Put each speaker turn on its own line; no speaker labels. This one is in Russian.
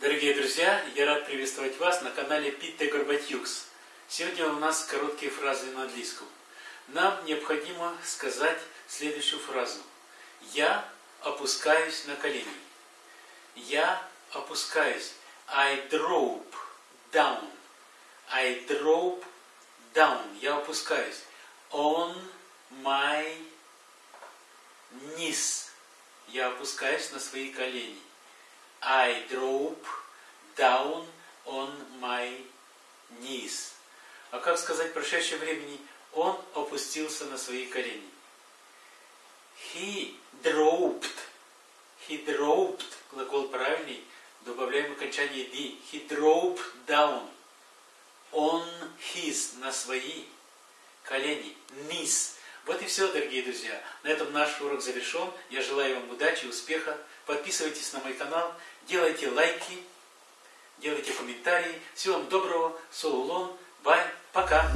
Дорогие друзья, я рад приветствовать вас на канале Питте Горбатюкс. Сегодня у нас короткие фразы на английском. Нам необходимо сказать следующую фразу. Я опускаюсь на колени. Я опускаюсь. I drop down. I drop down. Я опускаюсь. On my knees. Я опускаюсь на свои колени. I drop down on my knees. А как сказать в прошедшем времени? Он опустился на свои колени. He dropped. He dropped. Глагол правильный. Добавляем окончание D. He dropped down. On his. На свои колени. Knees. Вот и все, дорогие друзья. На этом наш урок завершен. Я желаю вам удачи, успеха. Подписывайтесь на мой канал, делайте лайки, делайте комментарии. Всего вам доброго. Соулон. Бай. Пока.